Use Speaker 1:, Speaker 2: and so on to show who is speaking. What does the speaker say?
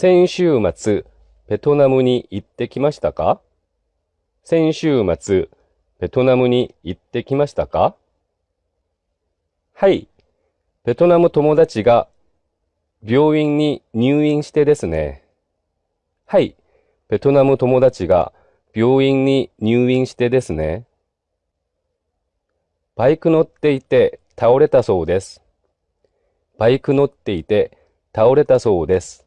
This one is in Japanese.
Speaker 1: 先週末、ベトナムに行ってきましたか？先週末、ベトナムに行ってきましたか？はい。ベトナム友達が病院に入院してですね。はい。ベトナム友達が病院に入院してですね。バイク乗っていて倒れたそうです。バイク乗っていて倒れたそうです。